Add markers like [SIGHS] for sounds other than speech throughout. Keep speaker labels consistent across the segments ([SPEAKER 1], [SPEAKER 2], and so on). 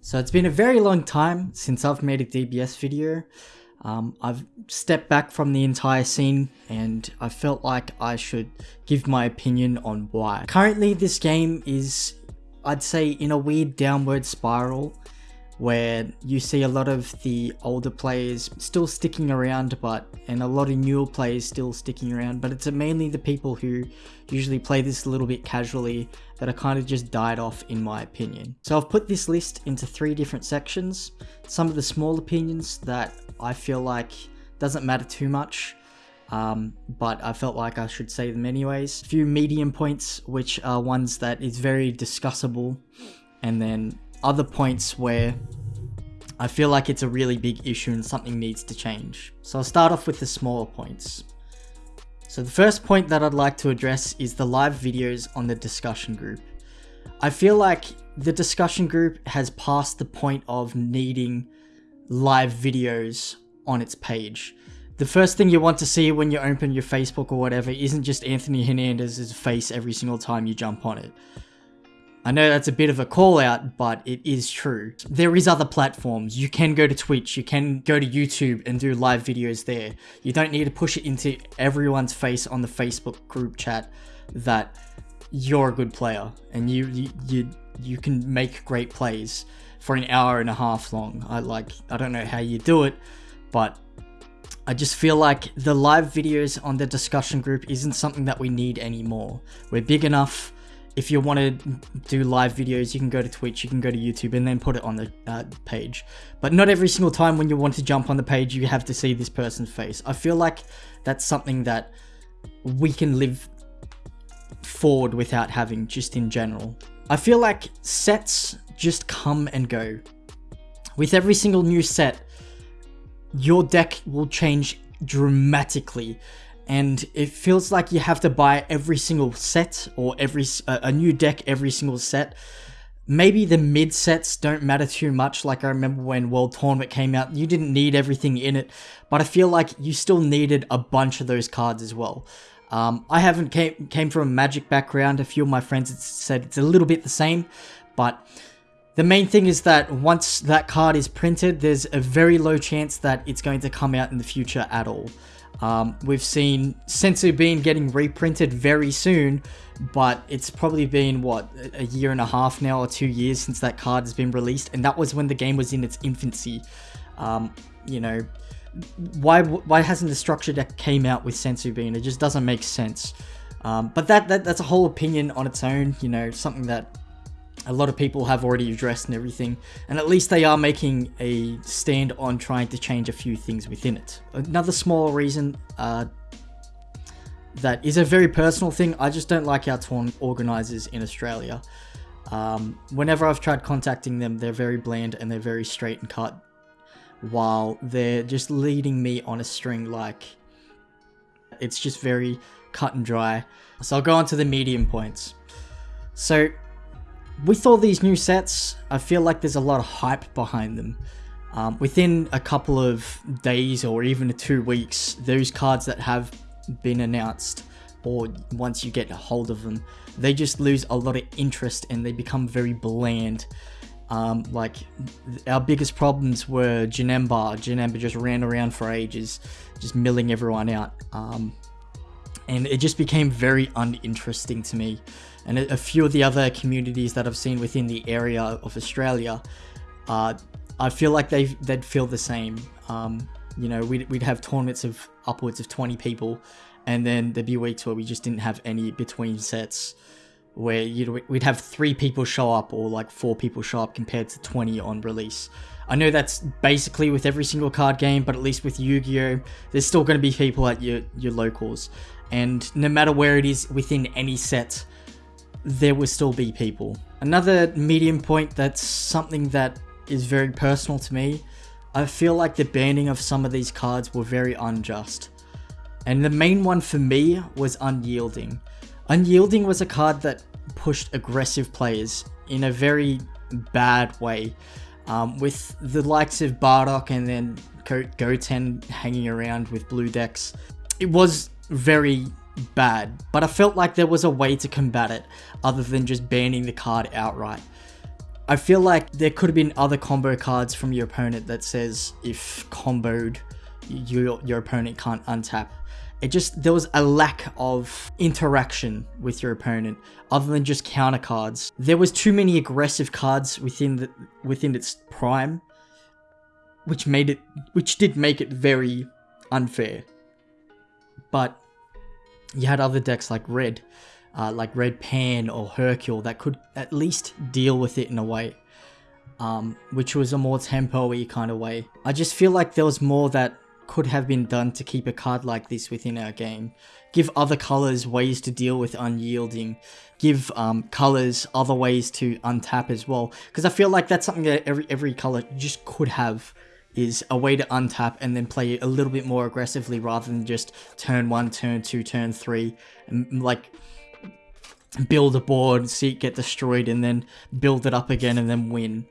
[SPEAKER 1] So it's been a very long time since I've made a DBS video. Um, I've stepped back from the entire scene and I felt like I should give my opinion on why. Currently this game is, I'd say, in a weird downward spiral where you see a lot of the older players still sticking around but and a lot of newer players still sticking around but it's mainly the people who usually play this a little bit casually that are kind of just died off in my opinion. So I've put this list into three different sections. Some of the small opinions that I feel like doesn't matter too much um, but I felt like I should say them anyways. A few medium points which are ones that is very discussable and then other points where I feel like it's a really big issue and something needs to change. So I'll start off with the smaller points. So the first point that I'd like to address is the live videos on the discussion group. I feel like the discussion group has passed the point of needing live videos on its page. The first thing you want to see when you open your Facebook or whatever isn't just Anthony Hernandez's face every single time you jump on it. I know that's a bit of a call out, but it is true. There is other platforms. You can go to Twitch, you can go to YouTube and do live videos there. You don't need to push it into everyone's face on the Facebook group chat that you're a good player and you you you, you can make great plays for an hour and a half long. I like I don't know how you do it, but I just feel like the live videos on the discussion group isn't something that we need anymore. We're big enough if you want to do live videos, you can go to Twitch, you can go to YouTube, and then put it on the uh, page. But not every single time when you want to jump on the page, you have to see this person's face. I feel like that's something that we can live forward without having, just in general. I feel like sets just come and go. With every single new set, your deck will change dramatically and it feels like you have to buy every single set or every uh, a new deck every single set. Maybe the mid sets don't matter too much. Like I remember when World Tournament came out, you didn't need everything in it, but I feel like you still needed a bunch of those cards as well. Um, I haven't came came from a Magic background. A few of my friends said it's a little bit the same, but the main thing is that once that card is printed, there's a very low chance that it's going to come out in the future at all. Um, we've seen Senzu Bean getting reprinted very soon, but it's probably been, what, a year and a half now or two years since that card has been released, and that was when the game was in its infancy. Um, you know, why why hasn't the structure deck came out with Senzu Bean? It just doesn't make sense. Um, but that, that that's a whole opinion on its own, you know, something that a lot of people have already addressed and everything, and at least they are making a stand on trying to change a few things within it. Another small reason uh, that is a very personal thing, I just don't like our tournament organisers in Australia. Um, whenever I've tried contacting them, they're very bland and they're very straight and cut, while they're just leading me on a string like it's just very cut and dry. So I'll go on to the medium points. So with all these new sets, I feel like there's a lot of hype behind them. Um, within a couple of days or even two weeks, those cards that have been announced, or once you get a hold of them, they just lose a lot of interest and they become very bland. Um, like, our biggest problems were Janemba. Janemba just ran around for ages, just milling everyone out. Um, and it just became very uninteresting to me and a, few of the other communities that I've seen within the area of Australia, uh, I feel like they they'd feel the same. Um, you know, we'd, we'd have tournaments of upwards of 20 people, and then there'd be weeks where we just didn't have any between sets, where you'd, we'd have three people show up or like four people show up compared to 20 on release. I know that's basically with every single card game, but at least with Yu-Gi-Oh! there's still going to be people at your, your locals. And no matter where it is within any set, there will still be people. Another medium point that's something that is very personal to me. I feel like the banning of some of these cards were very unjust. And the main one for me was Unyielding. Unyielding was a card that pushed aggressive players in a very bad way. Um, with the likes of Bardock and then Goten hanging around with blue decks. It was very bad, but I felt like there was a way to combat it other than just banning the card outright. I feel like there could have been other combo cards from your opponent that says if comboed, your, your opponent can't untap. It just, there was a lack of interaction with your opponent other than just counter cards. There was too many aggressive cards within the, within its prime, which made it, which did make it very unfair. But you had other decks like Red, uh, like Red Pan or Hercule that could at least deal with it in a way. Um, which was a more tempo-y kind of way. I just feel like there was more that could have been done to keep a card like this within our game. Give other colors ways to deal with unyielding. Give um, colors other ways to untap as well. Because I feel like that's something that every every color just could have is a way to untap and then play a little bit more aggressively rather than just turn one, turn two, turn three, and like build a board, see it get destroyed, and then build it up again and then win.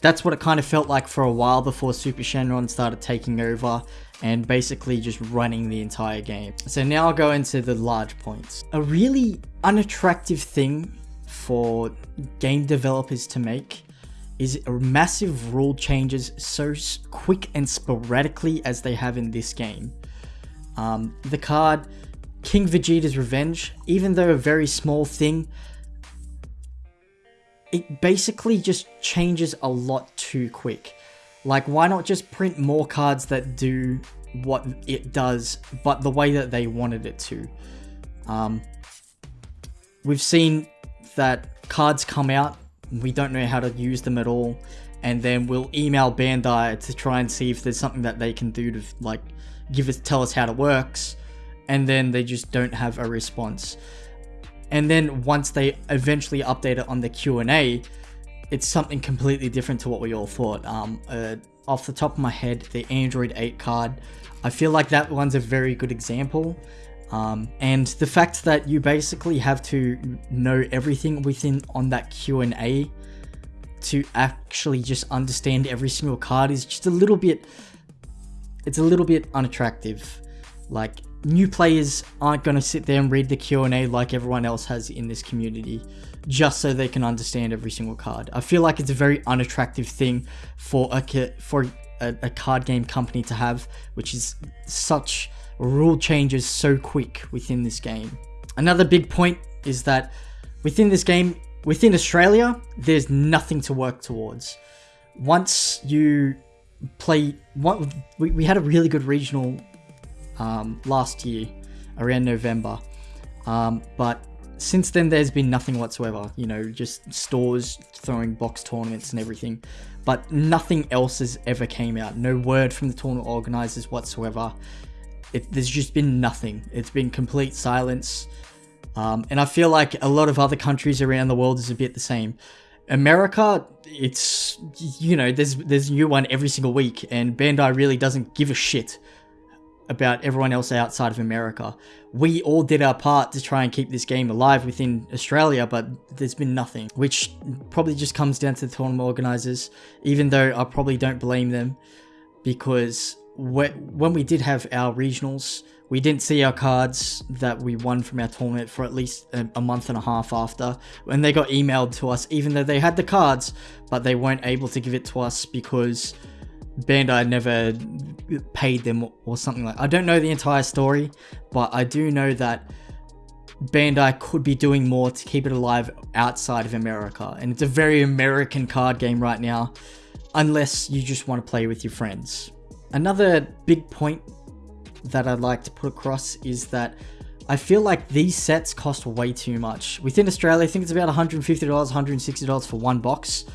[SPEAKER 1] That's what it kind of felt like for a while before Super Shenron started taking over and basically just running the entire game. So now I'll go into the large points. A really unattractive thing for game developers to make is massive rule changes so quick and sporadically as they have in this game. Um, the card King Vegeta's Revenge, even though a very small thing, it basically just changes a lot too quick. Like, why not just print more cards that do what it does, but the way that they wanted it to? Um, we've seen that cards come out we don't know how to use them at all. And then we'll email Bandai to try and see if there's something that they can do to like give us tell us how it works. And then they just don't have a response. And then once they eventually update it on the Q&A it's something completely different to what we all thought. Um, uh, off the top of my head the Android 8 card I feel like that one's a very good example um, and the fact that you basically have to know everything within on that Q&A to actually just understand every single card is just a little bit it's a little bit unattractive like new players aren't going to sit there and read the Q&A like everyone else has in this community just so they can understand every single card. I feel like it's a very unattractive thing for a for a, a card game company to have which is such rule changes so quick within this game. Another big point is that within this game, within Australia, there's nothing to work towards. Once you play, we, we had a really good regional um, last year, around November, um, but since then there's been nothing whatsoever. You know, just stores throwing box tournaments and everything, but nothing else has ever came out. No word from the tournament organizers whatsoever it, there's just been nothing. It's been complete silence. Um, and I feel like a lot of other countries around the world is a bit the same. America, it's, you know, there's, there's a new one every single week, and Bandai really doesn't give a shit about everyone else outside of America. We all did our part to try and keep this game alive within Australia, but there's been nothing, which probably just comes down to the tournament organizers, even though I probably don't blame them because when we did have our regionals, we didn't see our cards that we won from our tournament for at least a, month and a half after. When they got emailed to us, even though they had the cards, but they weren't able to give it to us because Bandai never paid them or something like I don't know the entire story, but I do know that Bandai could be doing more to keep it alive outside of America. And it's a very American card game right now, unless you just want to play with your friends. Another big point that I'd like to put across is that I feel like these sets cost way too much. Within Australia, I think it's about $150, $160 for one box.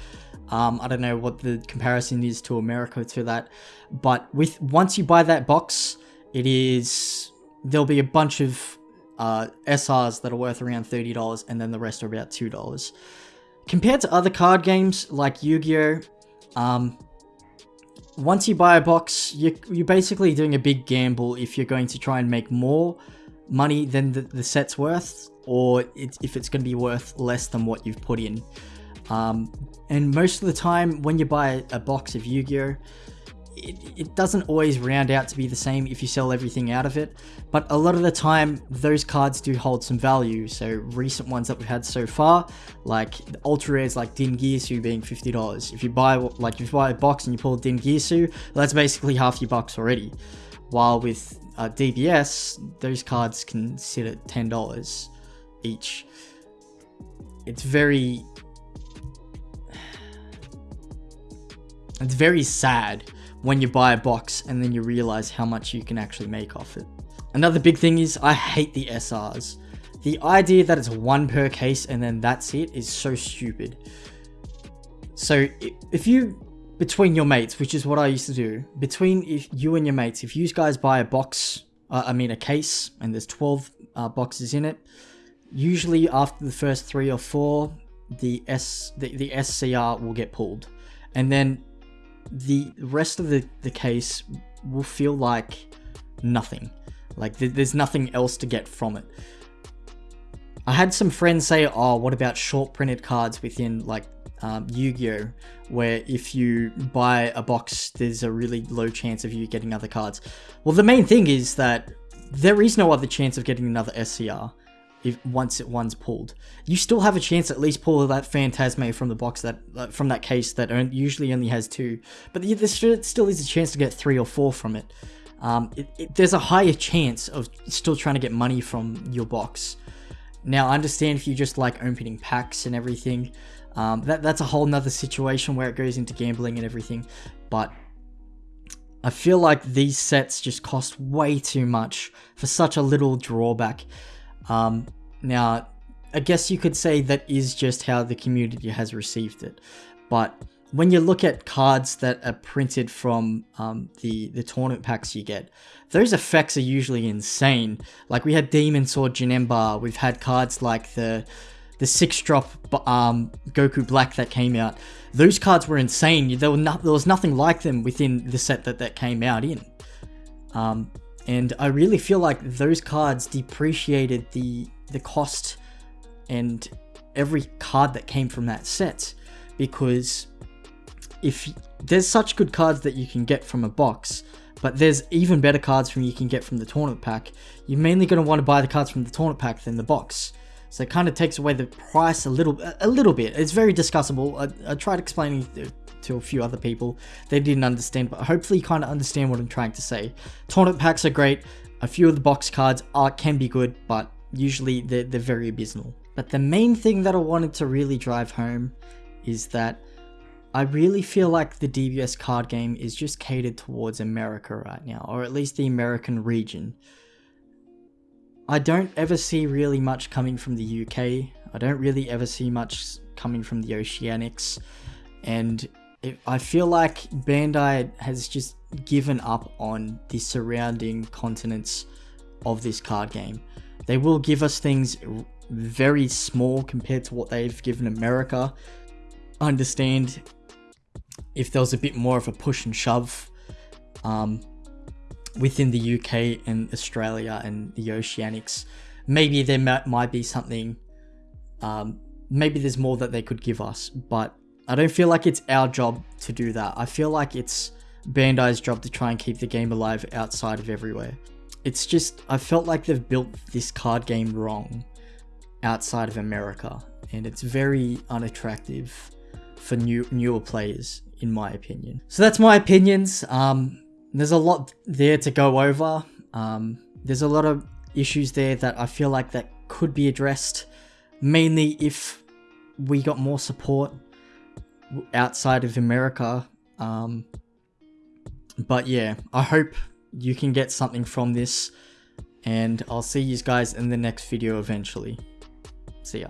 [SPEAKER 1] Um, I don't know what the comparison is to America to that, but with once you buy that box, it is there'll be a bunch of uh, SRs that are worth around $30 and then the rest are about $2. Compared to other card games like Yu-Gi-Oh! Um, once you buy a box, you're, you're basically doing a big gamble if you're going to try and make more money than the, the set's worth, or it, if it's going to be worth less than what you've put in. Um, and most of the time, when you buy a box of Yu-Gi-Oh, it, it doesn't always round out to be the same if you sell everything out of it, but a lot of the time those cards do hold some value. So recent ones that we've had so far, like ultra rares like Dingirsu being $50. If you buy like if you buy a box and you pull Din well, that's basically half your bucks already. While with uh, DBS, those cards can sit at $10 each. It's very [SIGHS] it's very sad when you buy a box and then you realize how much you can actually make off it. Another big thing is I hate the SRs. The idea that it's one per case and then that's it is so stupid. So if you, between your mates, which is what I used to do, between if you and your mates, if you guys buy a box, uh, I mean a case, and there's 12 uh, boxes in it, usually after the first three or four, the S the, the SCR will get pulled. And then the rest of the, the case will feel like nothing. Like th there's nothing else to get from it. I had some friends say, oh, what about short printed cards within like um, Yu-Gi-Oh! Where if you buy a box, there's a really low chance of you getting other cards. Well, the main thing is that there is no other chance of getting another SCR if once it one's pulled. You still have a chance at least pull that Phantasme from the box that uh, from that case that usually only has two, but there still is a chance to get three or four from it. Um, it, it. There's a higher chance of still trying to get money from your box. Now, I understand if you just like opening packs and everything, um, that that's a whole nother situation where it goes into gambling and everything, but I feel like these sets just cost way too much for such a little drawback. Um, now, I guess you could say that is just how the community has received it. But when you look at cards that are printed from um, the, the tournament packs you get, those effects are usually insane. Like we had Demon Sword Janemba, we've had cards like the the six drop um, Goku Black that came out. Those cards were insane. There, were no, there was nothing like them within the set that that came out in. Um, and I really feel like those cards depreciated the the cost and every card that came from that set. Because if there's such good cards that you can get from a box but there's even better cards from you can get from the tournament pack. You're mainly going to want to buy the cards from the tournament pack than the box. So it kind of takes away the price a little a little bit. It's very discussable. I, I tried explaining uh, to a few other people. They didn't understand, but hopefully you kind of understand what I'm trying to say. Tournament packs are great. A few of the box cards are can be good, but usually they're, they're very abysmal. But the main thing that I wanted to really drive home is that I really feel like the DBS card game is just catered towards America right now, or at least the American region. I don't ever see really much coming from the UK. I don't really ever see much coming from the Oceanics. And I feel like Bandai has just given up on the surrounding continents of this card game. They will give us things very small compared to what they've given America. I understand if there was a bit more of a push and shove um, within the UK and Australia and the Oceanics, maybe there might be something, um, maybe there's more that they could give us, but I don't feel like it's our job to do that. I feel like it's Bandai's job to try and keep the game alive outside of everywhere. It's just, I felt like they've built this card game wrong outside of America, and it's very unattractive for new newer players, in my opinion. So that's my opinions. Um, there's a lot there to go over. Um, there's a lot of issues there that I feel like that could be addressed, mainly if we got more support outside of America. Um, but yeah, I hope you can get something from this and I'll see you guys in the next video eventually. See ya.